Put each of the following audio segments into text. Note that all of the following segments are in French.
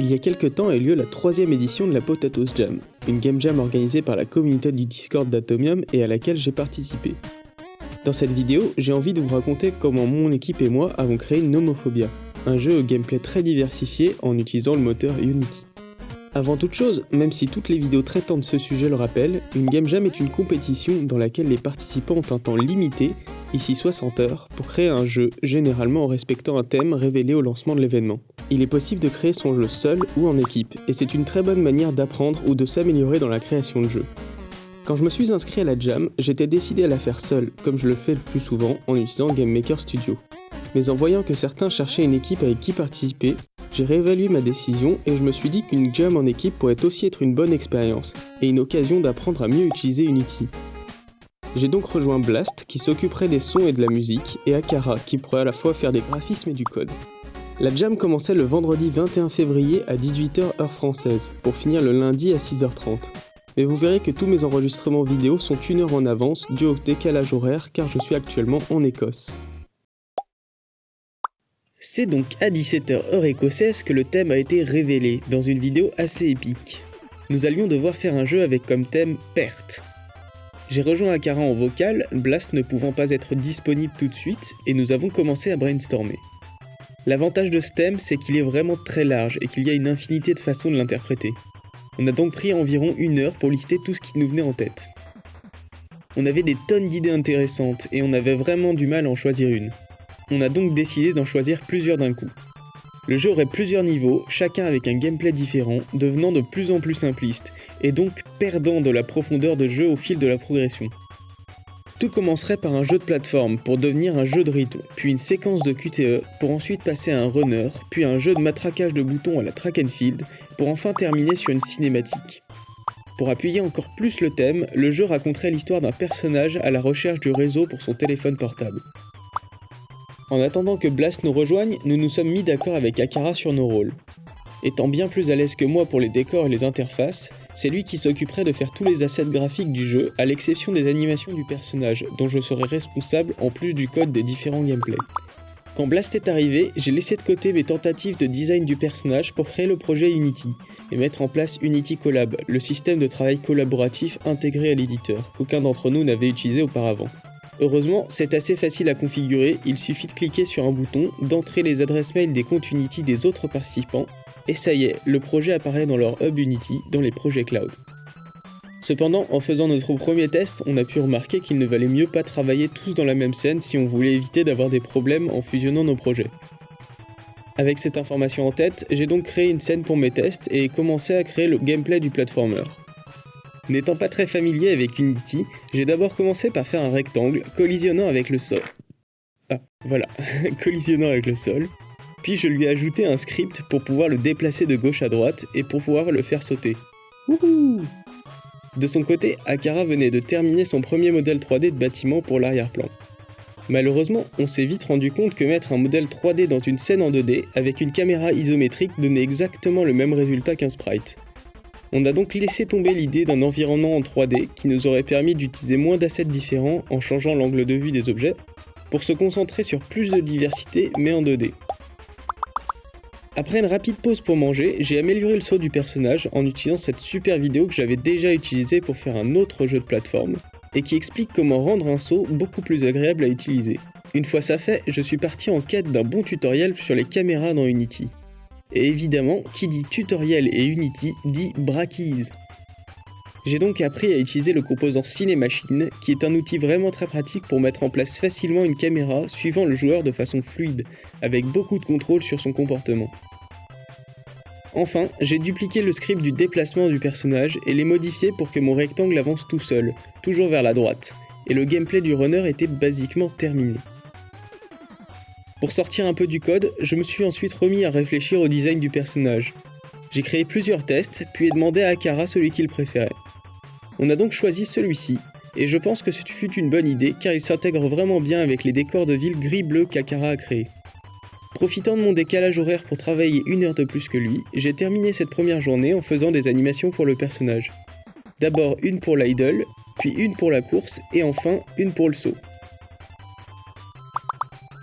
Il y a quelques temps a eu lieu la troisième édition de la Potatoes Jam, une game jam organisée par la communauté du Discord d'Atomium et à laquelle j'ai participé. Dans cette vidéo, j'ai envie de vous raconter comment mon équipe et moi avons créé Nomophobia, un jeu au gameplay très diversifié en utilisant le moteur Unity. Avant toute chose, même si toutes les vidéos traitant de ce sujet le rappellent, une game jam est une compétition dans laquelle les participants ont un temps limité, ici 60 heures, pour créer un jeu, généralement en respectant un thème révélé au lancement de l'événement. Il est possible de créer son jeu seul ou en équipe, et c'est une très bonne manière d'apprendre ou de s'améliorer dans la création de jeux. Quand je me suis inscrit à la jam, j'étais décidé à la faire seul, comme je le fais le plus souvent en utilisant Game Maker Studio. Mais en voyant que certains cherchaient une équipe avec qui participer, j'ai réévalué ma décision et je me suis dit qu'une jam en équipe pourrait aussi être une bonne expérience et une occasion d'apprendre à mieux utiliser Unity. J'ai donc rejoint Blast qui s'occuperait des sons et de la musique et Akara qui pourrait à la fois faire des graphismes et du code. La jam commençait le vendredi 21 février à 18h heure française pour finir le lundi à 6h30 mais vous verrez que tous mes enregistrements vidéo sont une heure en avance dû au décalage horaire car je suis actuellement en Écosse. C'est donc à 17h heure écossaise que le thème a été révélé dans une vidéo assez épique. Nous allions devoir faire un jeu avec comme thème perte. J'ai rejoint Akara en vocal, Blast ne pouvant pas être disponible tout de suite, et nous avons commencé à brainstormer. L'avantage de ce thème, c'est qu'il est vraiment très large et qu'il y a une infinité de façons de l'interpréter. On a donc pris environ une heure pour lister tout ce qui nous venait en tête. On avait des tonnes d'idées intéressantes et on avait vraiment du mal à en choisir une. On a donc décidé d'en choisir plusieurs d'un coup. Le jeu aurait plusieurs niveaux, chacun avec un gameplay différent, devenant de plus en plus simpliste, et donc perdant de la profondeur de jeu au fil de la progression. Tout commencerait par un jeu de plateforme pour devenir un jeu de rythme, puis une séquence de QTE pour ensuite passer à un runner, puis un jeu de matraquage de boutons à la track and field pour enfin terminer sur une cinématique. Pour appuyer encore plus le thème, le jeu raconterait l'histoire d'un personnage à la recherche du réseau pour son téléphone portable. En attendant que Blast nous rejoigne, nous nous sommes mis d'accord avec Akara sur nos rôles. Étant bien plus à l'aise que moi pour les décors et les interfaces, c'est lui qui s'occuperait de faire tous les assets graphiques du jeu, à l'exception des animations du personnage, dont je serai responsable en plus du code des différents gameplays. Quand Blast est arrivé, j'ai laissé de côté mes tentatives de design du personnage pour créer le projet Unity, et mettre en place Unity Collab, le système de travail collaboratif intégré à l'éditeur, qu'aucun d'entre nous n'avait utilisé auparavant. Heureusement, c'est assez facile à configurer, il suffit de cliquer sur un bouton, d'entrer les adresses mail des comptes Unity des autres participants, et ça y est, le projet apparaît dans leur hub Unity, dans les projets cloud. Cependant, en faisant notre premier test, on a pu remarquer qu'il ne valait mieux pas travailler tous dans la même scène si on voulait éviter d'avoir des problèmes en fusionnant nos projets. Avec cette information en tête, j'ai donc créé une scène pour mes tests et commencé à créer le gameplay du platformer. N'étant pas très familier avec Unity, j'ai d'abord commencé par faire un rectangle collisionnant avec le sol. Ah, voilà, collisionnant avec le sol, puis je lui ai ajouté un script pour pouvoir le déplacer de gauche à droite et pour pouvoir le faire sauter. Wouhou De son côté, Akara venait de terminer son premier modèle 3D de bâtiment pour l'arrière-plan. Malheureusement, on s'est vite rendu compte que mettre un modèle 3D dans une scène en 2D avec une caméra isométrique donnait exactement le même résultat qu'un sprite. On a donc laissé tomber l'idée d'un environnement en 3D qui nous aurait permis d'utiliser moins d'assets différents en changeant l'angle de vue des objets, pour se concentrer sur plus de diversité mais en 2D. Après une rapide pause pour manger, j'ai amélioré le saut du personnage en utilisant cette super vidéo que j'avais déjà utilisée pour faire un autre jeu de plateforme, et qui explique comment rendre un saut beaucoup plus agréable à utiliser. Une fois ça fait, je suis parti en quête d'un bon tutoriel sur les caméras dans Unity. Et évidemment, qui dit tutoriel et Unity dit Brackeys. J'ai donc appris à utiliser le composant Cinemachine, qui est un outil vraiment très pratique pour mettre en place facilement une caméra suivant le joueur de façon fluide, avec beaucoup de contrôle sur son comportement. Enfin, j'ai dupliqué le script du déplacement du personnage et l'ai modifié pour que mon rectangle avance tout seul, toujours vers la droite, et le gameplay du runner était basiquement terminé. Pour sortir un peu du code, je me suis ensuite remis à réfléchir au design du personnage. J'ai créé plusieurs tests, puis ai demandé à Akara celui qu'il préférait. On a donc choisi celui-ci, et je pense que ce fut une bonne idée car il s'intègre vraiment bien avec les décors de ville gris-bleu qu'Akara a créés. Profitant de mon décalage horaire pour travailler une heure de plus que lui, j'ai terminé cette première journée en faisant des animations pour le personnage. D'abord une pour l'idol, puis une pour la course, et enfin une pour le saut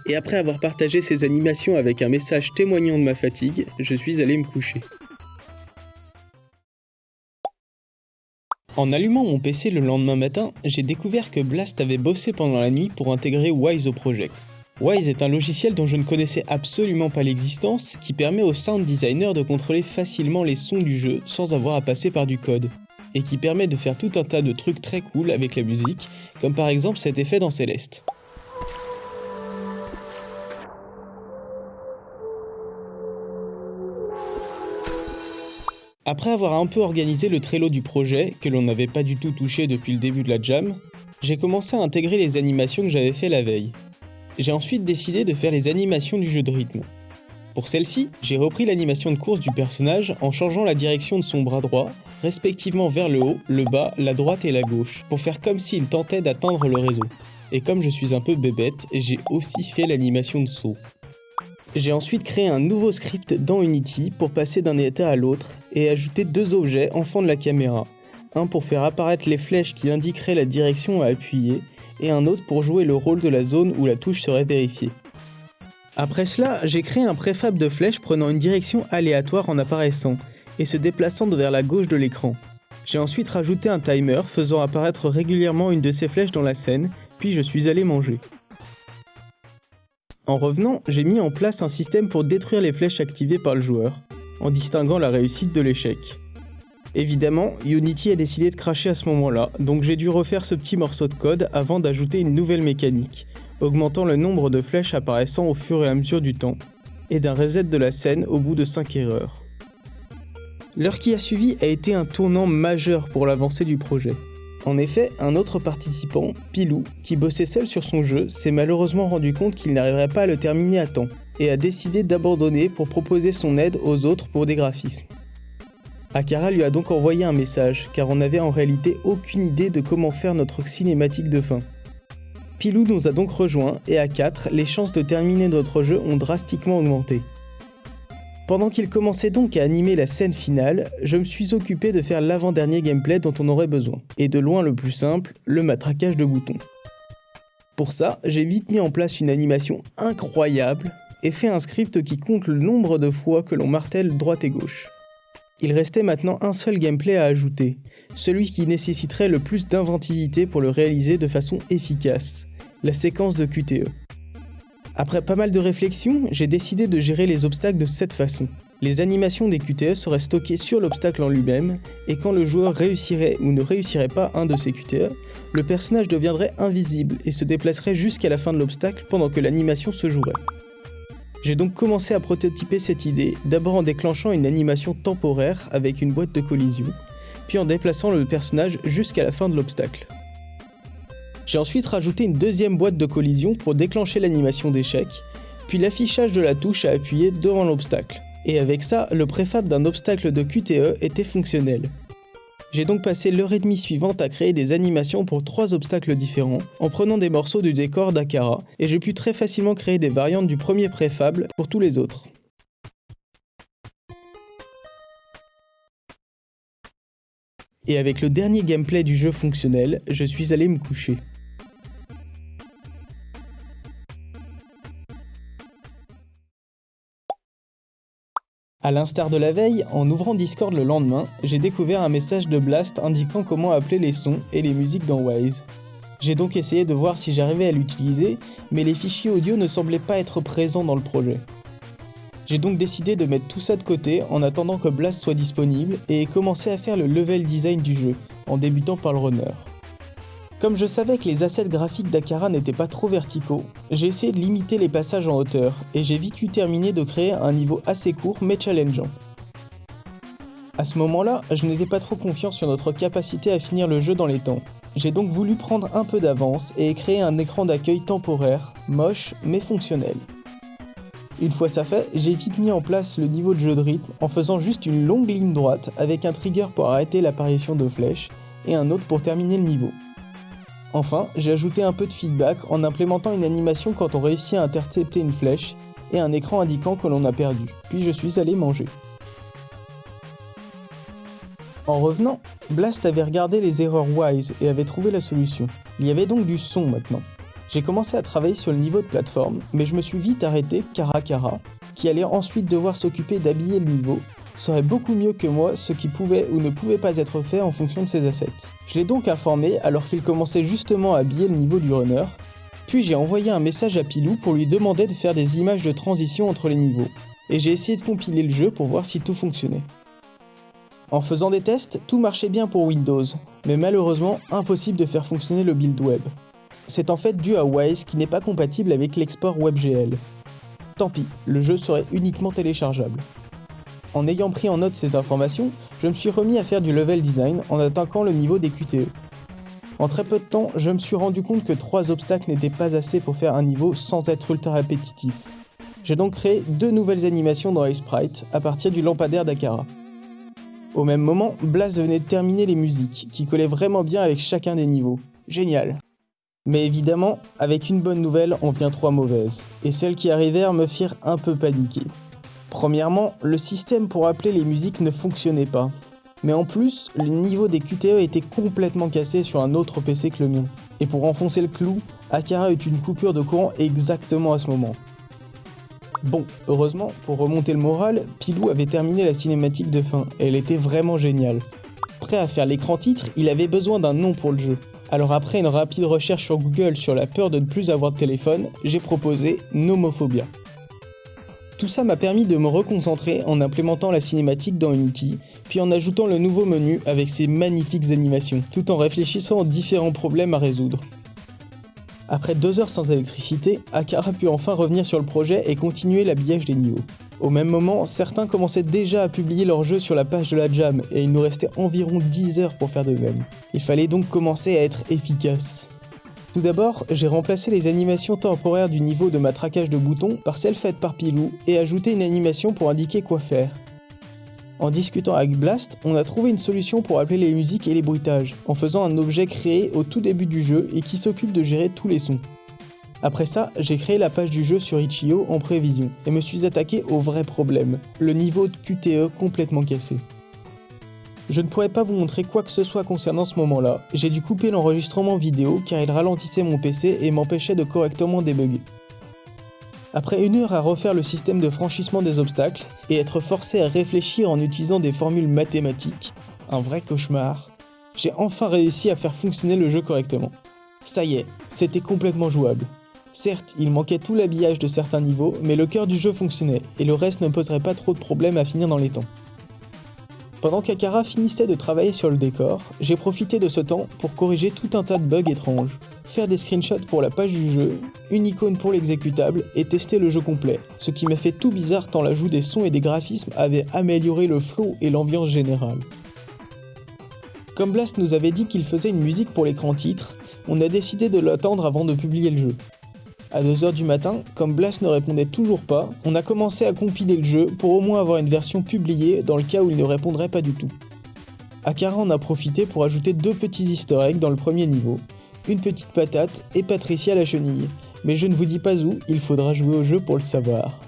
et après avoir partagé ces animations avec un message témoignant de ma fatigue, je suis allé me coucher. En allumant mon PC le lendemain matin, j'ai découvert que Blast avait bossé pendant la nuit pour intégrer Wise au projet. Wise est un logiciel dont je ne connaissais absolument pas l'existence, qui permet au sound designer de contrôler facilement les sons du jeu sans avoir à passer par du code, et qui permet de faire tout un tas de trucs très cool avec la musique, comme par exemple cet effet dans Céleste. Après avoir un peu organisé le Trello du projet, que l'on n'avait pas du tout touché depuis le début de la jam, j'ai commencé à intégrer les animations que j'avais fait la veille. J'ai ensuite décidé de faire les animations du jeu de rythme. Pour celle-ci, j'ai repris l'animation de course du personnage en changeant la direction de son bras droit, respectivement vers le haut, le bas, la droite et la gauche, pour faire comme s'il tentait d'atteindre le réseau. Et comme je suis un peu bébête, j'ai aussi fait l'animation de saut. J'ai ensuite créé un nouveau script dans Unity pour passer d'un état à l'autre et ajouter deux objets en fond de la caméra. Un pour faire apparaître les flèches qui indiqueraient la direction à appuyer et un autre pour jouer le rôle de la zone où la touche serait vérifiée. Après cela, j'ai créé un préfab de flèches prenant une direction aléatoire en apparaissant et se déplaçant vers la gauche de l'écran. J'ai ensuite rajouté un timer faisant apparaître régulièrement une de ces flèches dans la scène, puis je suis allé manger. En revenant, j'ai mis en place un système pour détruire les flèches activées par le joueur, en distinguant la réussite de l'échec. Évidemment, Unity a décidé de cracher à ce moment-là, donc j'ai dû refaire ce petit morceau de code avant d'ajouter une nouvelle mécanique, augmentant le nombre de flèches apparaissant au fur et à mesure du temps, et d'un reset de la scène au bout de 5 erreurs. L'heure qui a suivi a été un tournant majeur pour l'avancée du projet. En effet, un autre participant, Pilou, qui bossait seul sur son jeu, s'est malheureusement rendu compte qu'il n'arriverait pas à le terminer à temps, et a décidé d'abandonner pour proposer son aide aux autres pour des graphismes. Akara lui a donc envoyé un message, car on n'avait en réalité aucune idée de comment faire notre cinématique de fin. Pilou nous a donc rejoint, et à 4, les chances de terminer notre jeu ont drastiquement augmenté. Pendant qu'il commençait donc à animer la scène finale, je me suis occupé de faire l'avant-dernier gameplay dont on aurait besoin, et de loin le plus simple, le matraquage de boutons. Pour ça, j'ai vite mis en place une animation incroyable, et fait un script qui compte le nombre de fois que l'on martèle droite et gauche. Il restait maintenant un seul gameplay à ajouter, celui qui nécessiterait le plus d'inventivité pour le réaliser de façon efficace, la séquence de QTE. Après pas mal de réflexions, j'ai décidé de gérer les obstacles de cette façon. Les animations des QTE seraient stockées sur l'obstacle en lui-même, et quand le joueur réussirait ou ne réussirait pas un de ces QTE, le personnage deviendrait invisible et se déplacerait jusqu'à la fin de l'obstacle pendant que l'animation se jouerait. J'ai donc commencé à prototyper cette idée, d'abord en déclenchant une animation temporaire avec une boîte de collision, puis en déplaçant le personnage jusqu'à la fin de l'obstacle. J'ai ensuite rajouté une deuxième boîte de collision pour déclencher l'animation d'échec, puis l'affichage de la touche à appuyer devant l'obstacle. Et avec ça, le préfab d'un obstacle de QTE était fonctionnel. J'ai donc passé l'heure et demie suivante à créer des animations pour trois obstacles différents, en prenant des morceaux du décor d'Akara, et j'ai pu très facilement créer des variantes du premier préfable pour tous les autres. Et avec le dernier gameplay du jeu fonctionnel, je suis allé me coucher. A l'instar de la veille, en ouvrant Discord le lendemain, j'ai découvert un message de Blast indiquant comment appeler les sons et les musiques dans Wise. J'ai donc essayé de voir si j'arrivais à l'utiliser, mais les fichiers audio ne semblaient pas être présents dans le projet. J'ai donc décidé de mettre tout ça de côté en attendant que Blast soit disponible et commencé à faire le level design du jeu, en débutant par le runner. Comme je savais que les assets graphiques d'Akara n'étaient pas trop verticaux, j'ai essayé de limiter les passages en hauteur, et j'ai vite eu terminé de créer un niveau assez court mais challengeant. A ce moment-là, je n'étais pas trop confiant sur notre capacité à finir le jeu dans les temps. J'ai donc voulu prendre un peu d'avance et créer un écran d'accueil temporaire, moche mais fonctionnel. Une fois ça fait, j'ai vite mis en place le niveau de jeu de rythme en faisant juste une longue ligne droite avec un trigger pour arrêter l'apparition de flèches et un autre pour terminer le niveau. Enfin, j'ai ajouté un peu de feedback en implémentant une animation quand on réussit à intercepter une flèche et un écran indiquant que l'on a perdu, puis je suis allé manger. En revenant, Blast avait regardé les erreurs Wise et avait trouvé la solution. Il y avait donc du son maintenant. J'ai commencé à travailler sur le niveau de plateforme, mais je me suis vite arrêté Karakara, qui allait ensuite devoir s'occuper d'habiller le niveau, saurait beaucoup mieux que moi ce qui pouvait ou ne pouvait pas être fait en fonction de ses assets. Je l'ai donc informé alors qu'il commençait justement à habiller le niveau du runner, puis j'ai envoyé un message à Pilou pour lui demander de faire des images de transition entre les niveaux, et j'ai essayé de compiler le jeu pour voir si tout fonctionnait. En faisant des tests, tout marchait bien pour Windows, mais malheureusement impossible de faire fonctionner le build web. C'est en fait dû à Wise qui n'est pas compatible avec l'export WebGL. Tant pis, le jeu serait uniquement téléchargeable. En ayant pris en note ces informations, je me suis remis à faire du level design en attaquant le niveau des QTE. En très peu de temps, je me suis rendu compte que 3 obstacles n'étaient pas assez pour faire un niveau sans être ultra répétitif. J'ai donc créé deux nouvelles animations dans les à partir du lampadaire d'Akara. Au même moment, Blast venait de terminer les musiques, qui collaient vraiment bien avec chacun des niveaux. Génial Mais évidemment, avec une bonne nouvelle, on vient trois mauvaises, et celles qui arrivèrent me firent un peu paniquer. Premièrement, le système pour appeler les musiques ne fonctionnait pas. Mais en plus, le niveau des QTE était complètement cassé sur un autre PC que le mien. Et pour enfoncer le clou, Akara eut une coupure de courant exactement à ce moment. Bon, heureusement, pour remonter le moral, Pilou avait terminé la cinématique de fin, et elle était vraiment géniale. Prêt à faire l'écran titre, il avait besoin d'un nom pour le jeu. Alors après une rapide recherche sur Google sur la peur de ne plus avoir de téléphone, j'ai proposé Nomophobia. Tout ça m'a permis de me reconcentrer en implémentant la cinématique dans Unity, puis en ajoutant le nouveau menu avec ses magnifiques animations, tout en réfléchissant aux différents problèmes à résoudre. Après deux heures sans électricité, Akara put enfin revenir sur le projet et continuer l'habillage des niveaux. Au même moment, certains commençaient déjà à publier leur jeu sur la page de la Jam et il nous restait environ 10 heures pour faire de même. Il fallait donc commencer à être efficace. Tout d'abord, j'ai remplacé les animations temporaires du niveau de matraquage de boutons par celles faites par Pilou et ajouté une animation pour indiquer quoi faire. En discutant avec Blast, on a trouvé une solution pour appeler les musiques et les bruitages, en faisant un objet créé au tout début du jeu et qui s'occupe de gérer tous les sons. Après ça, j'ai créé la page du jeu sur Itch.io en prévision, et me suis attaqué au vrai problème, le niveau de QTE complètement cassé. Je ne pourrais pas vous montrer quoi que ce soit concernant ce moment-là, j'ai dû couper l'enregistrement vidéo car il ralentissait mon PC et m'empêchait de correctement débugger. Après une heure à refaire le système de franchissement des obstacles et être forcé à réfléchir en utilisant des formules mathématiques, un vrai cauchemar, j'ai enfin réussi à faire fonctionner le jeu correctement. Ça y est, c'était complètement jouable. Certes, il manquait tout l'habillage de certains niveaux, mais le cœur du jeu fonctionnait, et le reste ne poserait pas trop de problèmes à finir dans les temps. Pendant qu'Akara finissait de travailler sur le décor, j'ai profité de ce temps pour corriger tout un tas de bugs étranges, faire des screenshots pour la page du jeu, une icône pour l'exécutable et tester le jeu complet, ce qui m'a fait tout bizarre tant l'ajout des sons et des graphismes avait amélioré le flow et l'ambiance générale. Comme Blast nous avait dit qu'il faisait une musique pour l'écran titre, on a décidé de l'attendre avant de publier le jeu. À 2h du matin, comme Blast ne répondait toujours pas, on a commencé à compiler le jeu pour au moins avoir une version publiée dans le cas où il ne répondrait pas du tout. Akara en a profité pour ajouter deux petits easter eggs dans le premier niveau, une petite patate et Patricia la chenille, mais je ne vous dis pas où, il faudra jouer au jeu pour le savoir.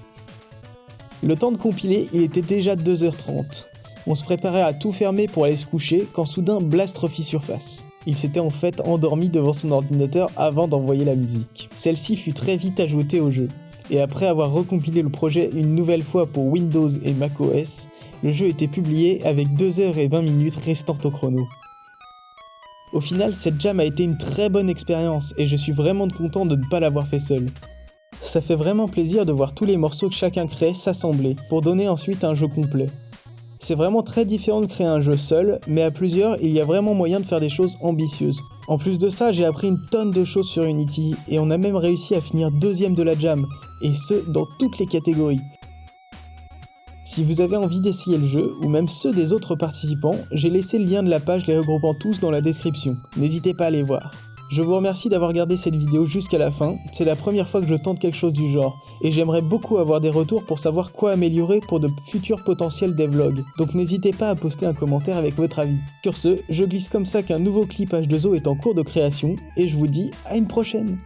Le temps de compiler, il était déjà 2h30. On se préparait à tout fermer pour aller se coucher quand soudain Blast refit surface. Il s'était en fait endormi devant son ordinateur avant d'envoyer la musique. Celle-ci fut très vite ajoutée au jeu, et après avoir recompilé le projet une nouvelle fois pour Windows et macOS, le jeu était publié avec 2h20 minutes restantes au chrono. Au final, cette jam a été une très bonne expérience et je suis vraiment content de ne pas l'avoir fait seul. Ça fait vraiment plaisir de voir tous les morceaux que chacun crée s'assembler pour donner ensuite un jeu complet. C'est vraiment très différent de créer un jeu seul, mais à plusieurs, il y a vraiment moyen de faire des choses ambitieuses. En plus de ça, j'ai appris une tonne de choses sur Unity, et on a même réussi à finir deuxième de la jam, et ce, dans toutes les catégories. Si vous avez envie d'essayer le jeu, ou même ceux des autres participants, j'ai laissé le lien de la page les regroupant tous dans la description, n'hésitez pas à les voir. Je vous remercie d'avoir regardé cette vidéo jusqu'à la fin, c'est la première fois que je tente quelque chose du genre, et j'aimerais beaucoup avoir des retours pour savoir quoi améliorer pour de futurs potentiels devlogs, donc n'hésitez pas à poster un commentaire avec votre avis. Sur ce, je glisse comme ça qu'un nouveau clip H2O est en cours de création, et je vous dis à une prochaine